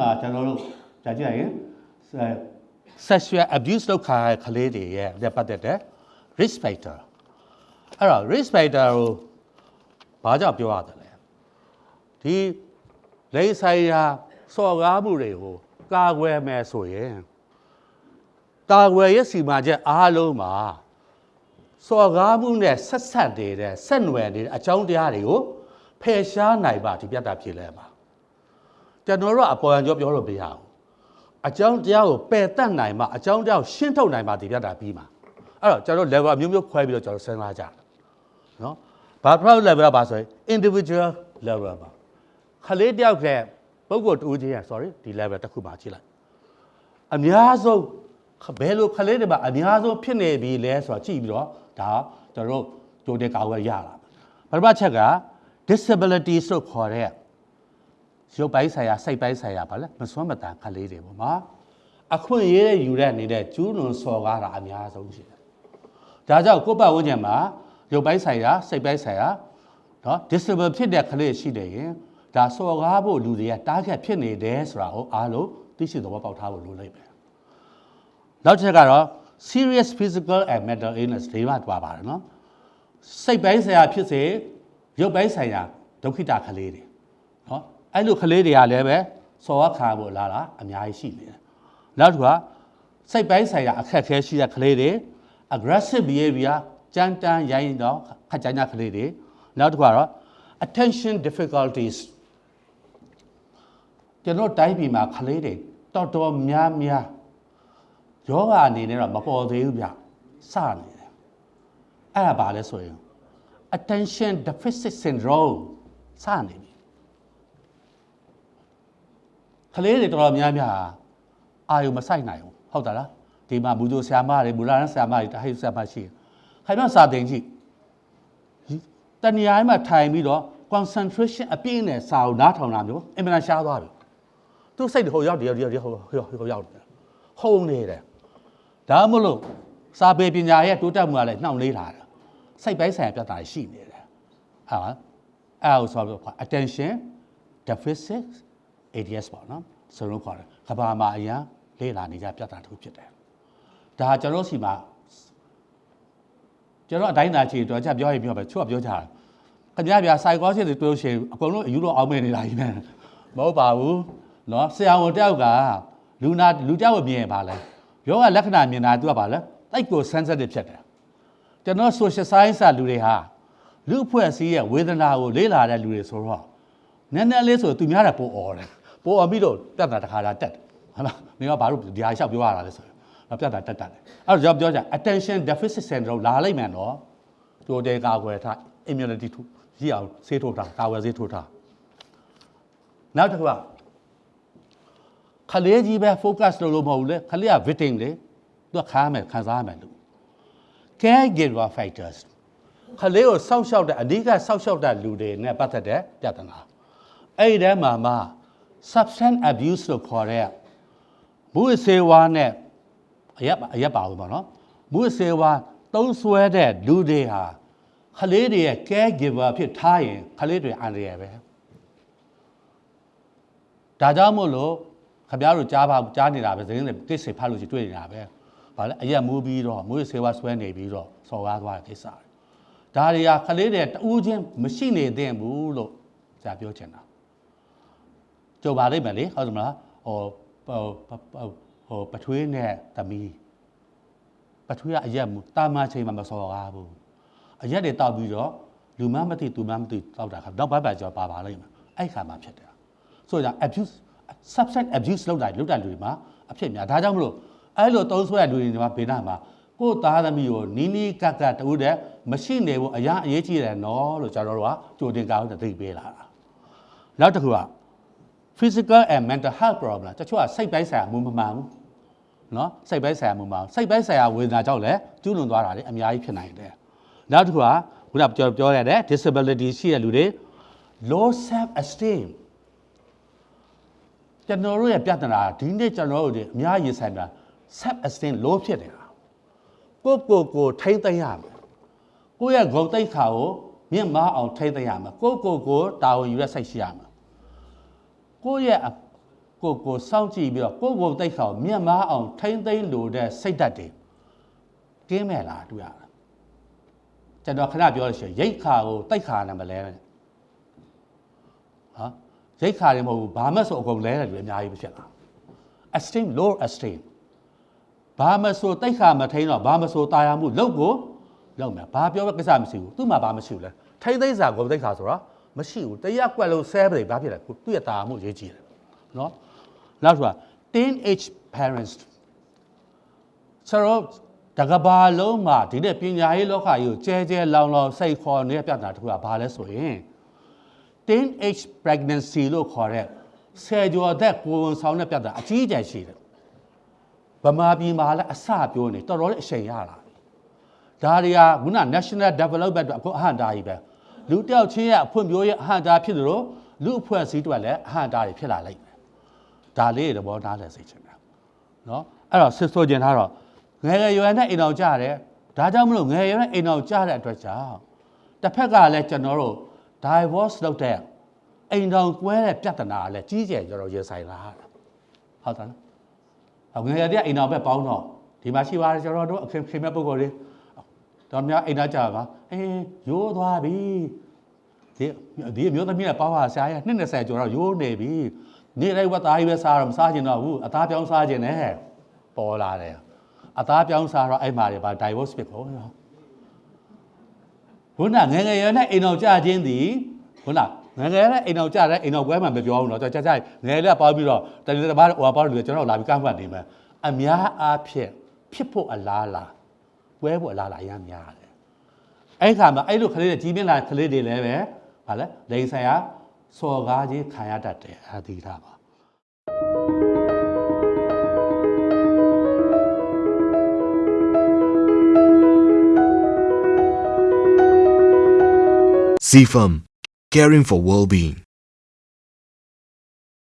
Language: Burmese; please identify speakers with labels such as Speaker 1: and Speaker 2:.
Speaker 1: ထဲမှာကျွန်တော်တို့ကြာကြည့်ရရင် sexual abuse လုပ်ခါတဲ့ကလေးတွေရဲ့လက်ပတ်သက်တဲ့ risk factor အဲ့တော့ risk factor ကိုဘာကြောင့်ပြောရတယ်လဲဒီလိင်ဆိုင်ရာစော်ကားမှုတွေကိုကာကွယ်မယ်ဆိုရင်ကာကွယ်ရဲ့စီမံချက်အားလုံးမှာစော်ကားမှုနဲ့ဆက်ဆက်နေတဲ့ဆက်နွယ်နေတဲ့အကြောင်းတရားတွေကိုဖယ်ရှားနိုင်ပါဒီပြတ်တာဖြစ်လဲပါ ကျွန်တော်တို့ကအပေါ်ရန်ကြောပြောလို့မရဘူးအကြောင်းတရားကိုပယ်တတ်နိုင်မှအကြောင်းတရားကိုရှင်းထုတ်နိုင်မှဒီပြတ်တာပြီးမှာအဲ့တော့ကျွန်တော် level အမျိုးမျိုးခွဲပြီးတော့ကျွန်တော်စဉ်းစားကြတယ်နော်ဘာ proud level ကပါဆိုရင် individual level ပါခလေးတယောက်ကပုဂ္ဂိုလ်တူချင်းရ sorry ဒီ level တစ်ခုပါကြည့်လိုက်အများဆုံးဘယ်လိုခလေးတွေမှာအများဆုံးဖြစ်နေပြီလဲဆိုတော့ကြည့်ပြီးတော့ဒါကျွန်တော်တို့ကြိုတင်ကာဝယ်ရလာပထမချက်က disability ဆိုခေါ်တဲ့ ရုပ်ပိုင်းဆိုင်ရာစိတ်ပိုင်းဆိုင်ရာဗာလဲမစွမ်းမတန်ခလေးတွေပေါ့မှာအခွင့်အရေးယူတဲ့နေတဲ့ကျူးလွန်စော်ကားတာအများဆုံးရှိတယ်ဒါကြောင့်ကိုယ့်ဘဝဝန်းကျင်မှာရုပ်ပိုင်းဆိုင်ရာစိတ်ပိုင်းဆိုင်ရာနော် disable ဖြစ်တဲ့ကလေးရှိတယ်ရင်ဒါစော်ကားဖို့လူတွေက target ဖြစ်နေတယ်ဆိုတာကိုအားလုံးသိရှိသဘောပေါက်ထားဖို့လိုလိမ့်မယ်နောက်တစ်ချက်ကတော့ serious physical and mental illness တွေမှာတွားပါတယ်နော်စိတ်ပိုင်းဆိုင်ရာဖြစ်စေရုပ်ပိုင်းဆိုင်ရာဒုက္ခိတကလေးတွေနော် အဲ့လိုကလေးတွေကလည်းပဲစော်ခါဖို့လာတာအများကြီးရှိနေတယ်နောက်တစ်ခါစိတ်ပိုင်းဆိုင်ရာအခက်အခဲရှိတဲ့ကလေးတွေ aggressive behavior ကြမ်းတမ်းရိုင်းတော့ခက်ကြမ်းကြကလေးတွေနောက်တစ်ခါတော့ attention difficulties ကျွန်တော်တိုင်းပြည်မှာကလေးတွေတော်တော်များများယောဂအနေနဲ့တော့မပေါ်သေးဘူးဗျစနေတယ်အဲ့ဒါဘာလဲဆိုရင် attention deficit syndrome စနေပြီ ကလေးတွေတော်တော်များများအာယုံမဆိုင်နိုင်ဘူးဟုတ်တာလားဒီမှာမူဂျိုဆရာမတွေမူလာရန်ဆရာမတွေတဟိဆရာမရှိခိုင်မစာတင်ကြည့်တဏှာမှာထိုင်ပြီးတော့ concentration အပြည့်နဲ့စာအုပ်နားထောင်တာမျိုးအင်မတန်ရှားသွားပြီသူစိတ်ဟိုရောက်တယ်ရောက်တယ်ဟိုဟိုဟိုရောက်တယ်ဟုံနေတယ်ဒါမှမဟုတ်စာပေပညာရဲ့တိုးတက်မှုကလည်းနှောင့်နှေးလာတယ်စိတ်ပိုင်းဆိုင်ရာပြဿနာရှိနေတယ်ဟာအဲ့ဒါဆိုတော့ attention deficit ADS ပေါ့နော်ဆိုတော့ခေါ်တယ်ကဘာမှာအရင်လေ့လာနေကြပြဿနာတစ်ခုဖြစ်တယ်ဒါကျွန်တော်စီမှာကျွန်တော်အတိုင်းသားချီတော့ကြပြောရင်ပြောပဲချို့ကပြောကြတယ်ခင်ဗျားဗျာ psychology တွေပြောရှင်အကုန်လုံးအယူတော့အောင်းမဲ့နေတာကြီးပဲမဟုတ်ပါဘူးเนาะဆရာဝန်တယောက်ကလူနာလူတယောက်ကိုမြင်ပါလဲယောဂလက္ခဏာမြင်တာသူကပါလဲတိုက်ကို sensitive ဖြစ်တယ်ကျွန်တော် social science ကလူတွေဟာလူအဖွဲ့အစည်းရဲ့ဝေဒနာကိုလေ့လာတဲ့လူတွေဆိုတော့နည်းနည်းလေးဆိုသူများတယ်ပိုអော်တယ် ပိုអော်ပြီးတော့တက်တာတစ်ခါလာတက်တယ်ဟုတ်လားမင်းကဘာလို့ဒီဟာလျှောက်ပြောရတာလဲဆိုတော့ပြတ်တာတက်တက်တယ်အဲ့တော့ကျွန်တော်ပြောကြ attention deficit syndrome လာလိုက်မှန်တော့တိုးတဲကာကွယ်ထား immunity ထူရအောင်ဆေးထိုးထားကာကွယ်ဆေးထိုးထားနောက်တစ်ခုကခလေးကြီးပဲ focus လုပ်လို့မဟုတ်ဘူးလေခလေးက victim လေသူကခါမယ်ခံစားမယ်လို့ caregiver factors ခလေးကိုစောက်ရှောက်တဲ့အဓိကစောက်ရှောက်တဲ့လူတွေနဲ့ပတ်သက်တဲ့ပြဿနာအဲ့ဒီထဲမှာမှ substance abuse လို့ခေါ်တဲ့မူစေဝါနဲ့အရက်အရက်ပါဘူးပေါ့နော်မူစေဝါသုံးဆွဲတဲ့လူတွေဟာခလေးတွေရဲ့ caregiver ဖြစ်ထားရင်ခလေးတွေအန္တရာယ်ပဲဒါကြောင့်မို့လို့ခပြားတို့ကြားပါကြားနေတာပဲသတင်းတွေကိစ္စဖတ်လို့ရှိတွေ့နေတာပဲဗာလဲအရက်မူးပြီးတော့မူစေဝါဆွဲနေပြီးတော့စော်ကားသွားတဲ့ကိစ္စဒါတွေကခလေးတွေတူးချင်းမရှိနေသင့်ဘူးလို့ဆရာပြောချင်တာ ကြိုပါလိမ့်မယ်လေဟုတ်တယ်မလားဟိုဟိုဟိုပထွေးနဲ့သမီးပထွေးကအရက်မူတာမချိန်မှာမစော်ကားဘူးအရက်တွေတောက်ပြီးတော့လူမမသိသူမမသိတောက်တာခါနောက်ဘက်ပါကျော်ပါပါလိမ့်မယ်အဲ့ခါမှဖြစ်တယ်ဆိုတော့ abuse substance abuse လုပ်တာလုပ်တဲ့လူတွေမှာအဖြစ်များဒါကြောင့်မလို့အဲ့လိုသုံးဆွဲတဲ့လူတွေမှာဘေးနားမှာကိုယ်သားသမီးကိုနီးနီးကက်ကက်တူတဲ့မရှိနေဘူးအရာအရေးကြီးတယ်နော်လို့ကျွန်တော်တို့ကကြိုတင်ကောင်းတဲ့သိပေးလာတာနောက်တစ်ခုက physical and mental health problem တချို့ကစိတ်ပိုင်းဆိုင်ရာမူမမှန်ဘူးနော်စိတ်ပိုင်းဆိုင်ရာမူမမှန်စိတ်ပိုင်းဆိုင်ရာဝေဒနာကြောင့်လည်းကျူးလွန်သွားတာလည်းအများကြီးဖြစ်နိုင်တယ်နောက်တစ်ခုကခုနပြောပြောရတဲ့ disability ရှိတဲ့လူတွေ low self esteem ကျွန်တော်တို့ရဲ့ပြဿနာဒီနေ့ကျွန်တော်တို့အများကြီးဆိုင်တာ self esteem low ဖြစ်နေတာကိုကိုကိုထိမ့်သိမ့်ရမယ်ကိုယ့်ရဲ့ဂုဏ်သိက္ခာကိုမြင့်မားအောင်ထိမ့်သိမ့်ရမယ်ကိုကိုကိုတာဝန်ယူရစိတ်ရှိရမယ် ကိုယ့်ရဲ့ကိုကိုစောင့်ကြည့်ပြီးတော့ကိုကိုတိတ်ခေါမြတ်မားအောင် ထိမ့်သိမ့်လို့တဲ့စိတ်ဓာတ်တွေကင်းမဲ့လားတွေ့ရတာကျွန်တော်ခဏပြောလို့ရှိရင်ရိတ်ခါကိုတိတ်ခါနဲ့မလဲနဲ့ဟာရိတ်ခါတွေမဟုတ်ဘူးဘာမှဆိုအကုန်လဲတယ်လူအများကြီးပဲဖြစ်လာ esteem low esteem ဘာမဆိုတိတ်ခါမထိန်တော့ဘာမဆိုတာယာမှုလောက်ကိုလောက်မယ်ဘာပြောပဲကိစ္စမရှိဘူးသူ့မှာဘာမရှိဘူးလဲထိမ့်သိမ့်စာကိုတိတ်ခါဆိုတော့ မရှိဘူးတရားကွက်လို့ဆဲပလေဘာဖြစ်လဲကိုသူ့ရဲ့တာယာမှုရေးကြည့်တယ်နော်နောက်ဆိုတာ teenage parents ဆိုတော့တကဘာလုံးမှာဒီတဲ့ပညာရေးလောကကြီးကိုကျဲကျဲလောင်လောင်စိတ်ခေါ်နေတဲ့ပြဿနာတစ်ခုကဘာလဲဆိုရင် teenage pregnancy လို့ခေါ်တဲ့ဆယ်ကျော်သက်ကိုယ်ဝန်ဆောင်တဲ့ပြဿနာအကြီးအကျယ်ရှိတယ်ဗမာပြည်မှာလည်းအစပြောနေတော်တော်လေးအချိန်ရလာပြီဒါတွေကခုန national development အတွက်အခုအဟန့်တားကြီးပဲ လူတစ်ယောက်ချင်းရဲ့အဖွံ့ဖြိုးရေးအဟန့်တားဖြစ်တယ်လို့လူအဖွဲ့အစည်းတွေလည်းအဟန့်တားတွေဖြစ်လာလိမ့်မယ်ဒါလေးတွေသဘောထားလဲစိတ်ချင်တယ်နော်အဲ့တော့စစ်ဆိုကျင်ထားတော့ငယ်ငယ်ရွယ်နဲ့အိမ်အောင်ကြရတယ်ဒါကြောင့်မလို့ငယ်ရွယ်နဲ့အိမ်အောင်ကြတဲ့အတွက်ကြောင့်တစ်ဖက်ကလည်းကျွန်တော်တို့ divorce လုပ်တဲ့အိမ်တော်ကွဲတဲ့ပြဿနာကလည်းကြီးကျယ်ကျွန်တော်ရင်ဆိုင်လာရတာဟုတ်တယ်နော်ငယ်ရွယ်တဲ့အိမ်တော်ပဲပေါင်းတော့ဒီမှာရှိပါတယ်ကျွန်တော်တို့အခင်းခင်မဲ့ပုံကိုယ်လေးတော်များအိမ်သားကြပါ အင်းရိုးသွားပြီဒီဒီမျိုးသမီးကပါပါဆရာရနှစ်20ကျော်တော့ရိုးနေပြီနေ့တိုင်းဝက်သားကြီးပဲစားတော့မစားကျင်တော့ဘူးအသားပြောင်းစားကျင်တယ်ပေါ်လာတယ်အသားပြောင်းစားတော့အဲ့မှာတွေပါ divorce ဖြစ်ကုန်ရောခုနငငယ်ရနဲ့အိမ်တော်ကြခြင်းသည်ခုနငငယ်နဲ့အိမ်တော်ကြတဲ့အိမ်တော်ပွဲမှာမပြောဘူးနော်ကျွန်တော်ကြကြငငယ်လေးပေါင်းပြီးတော့တတိတဘာဟိုပေါင်းလို့ကျွန်တော်လာပြီးကန့်မှတ်နေမယ်အများအားဖြင့်ဖြစ်ဖို့အလားလားပွဲဖို့အလားလားအများများ အဲ့ခါမှာအဲ့လိုကလေးတွေကြီးပြင်းလာကလေးတွေလည်းပဲဗာလဲလိန်ဆိုင်ရာစော်ကားခြင်းခံရတတ်တယ်အသီးထားပါ
Speaker 2: CFAM, caring for well-being.